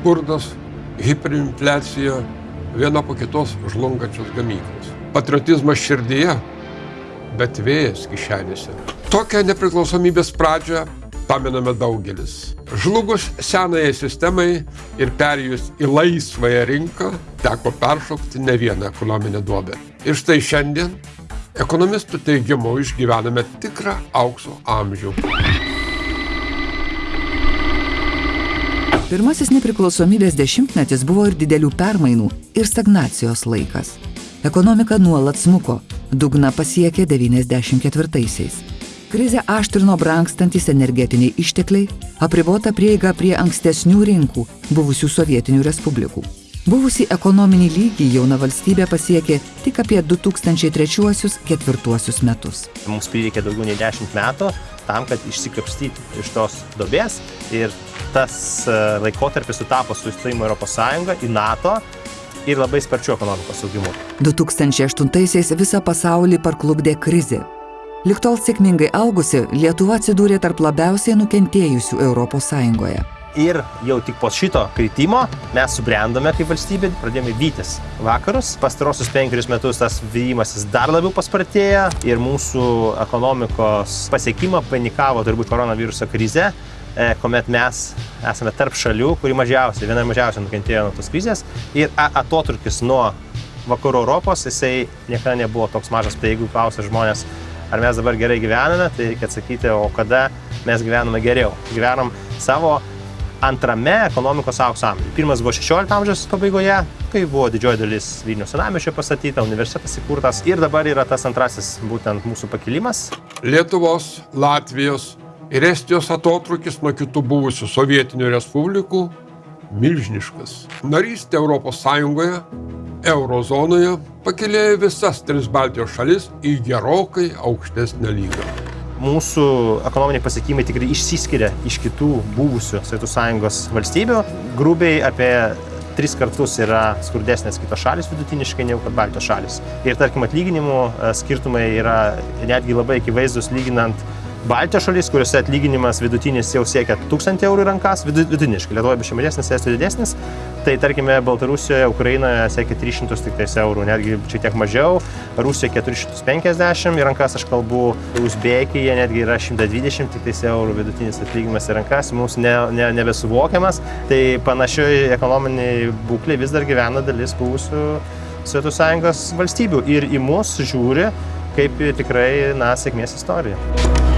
skurdas, hiperinfliacija, viena po kitos žlungančios gamyklos. Patriotizmas širdyje, bet vėjas kišenėse. Tokią nepriklausomybės pradžią pamename daugelis. Žlugus senajai sistemai ir perėjus į laisvąją rinką, teko peršokti ne vieną ekonominę duobę. Ir štai šiandien, ekonomistų teigimu, išgyvename tikrą aukso amžių. Pirmasis nepriklausomybės dešimtmetis buvo ir didelių permainų ir stagnacijos laikas. Ekonomika nuolat smuko, dugną pasiekė 94-aisiais. Krizę aštrino brangstantis energetiniai ištekliai, apribota prieiga prie ankstesnių rinkų, buvusių sovietinių respublikų. Buvusi ekonominį lygį jauna valstybė pasiekė tik apie 2003-2004 metus. Mums prireikė daugiau nei 10 metų tam, kad išsikapstyti iš tos dobės ir tas e, laikotarpis sutapo su įstojimu Europos Sąjungą į NATO ir labai sparčiu ekonomikos augimu. 2008-aisiais visą pasaulį parklubdė krizė. Liktol sėkmingai augusi, Lietuva atsidūrė tarp labiausiai nukentėjusių Europos Sąjungoje. Ir jau tik po šito kritimo mes subrendome kaip valstybė, pradėjome vytis vakarus. Pastarosius penkerius metus tas vyjimasis dar labiau paspartėjo ir mūsų ekonomikos pasiekimą panikavo turbūt koronaviruso krize, e, kuomet mes esame tarp šalių, kuri mažiausiai, viena mažiausiai nukentėjo nuo tos krizės. Ir atotrukis nuo vakarų Europos, jisai niekada nebuvo toks mažas. Tai jeigu klausia žmonės, ar mes dabar gerai gyvename, tai reikia atsakyti, o kada mes gyvename geriau. Gyvenam savo antrame ekonomikos aukso amžiuje. Pirmas buvo 16 amžiaus pabaigoje, kai buvo didžioji dalis Vilnius senamiešio pastatyta, universitetas įkurtas ir dabar yra tas antrasis būtent mūsų pakilimas. Lietuvos, Latvijos ir Estijos atotrukis nuo kitų buvusių sovietinių respublikų milžiniškas. Narystė Europos Sąjungoje, eurozonoje pakėlė visas tris Baltijos šalis į gerokai aukštesnę lygą mūsų ekonominiai pasiekimai tikrai išsiskiria iš kitų buvusių Sovietų Sąjungos valstybių. Grubiai apie tris kartus yra skurdesnės kitos šalis vidutiniškai negu kad Baltijos šalis. Ir tarkim atlyginimų e, skirtumai yra netgi labai akivaizdus lyginant Baltijos šalis, kuriuose atlyginimas vidutinis jau siekia 1000 eurų rankas, vidutiniškai, Lietuvoje biškai mažesnis, Estijoje didesnis, tai tarkime Baltarusijoje, Ukrainoje siekia 300 tik tais eurų, netgi šiek tiek mažiau, Rusijoje 450 į rankas aš kalbu, Uzbekija netgi yra 120 tik tais eurų vidutinis atlyginimas į rankas, mums ne, ne, nebesuvokiamas, tai panašioj ekonominiai būklė vis dar gyvena dalis buvusių Sovietų Sąjungos valstybių ir į mus žiūri kaip tikrai, na, sėkmės istorija.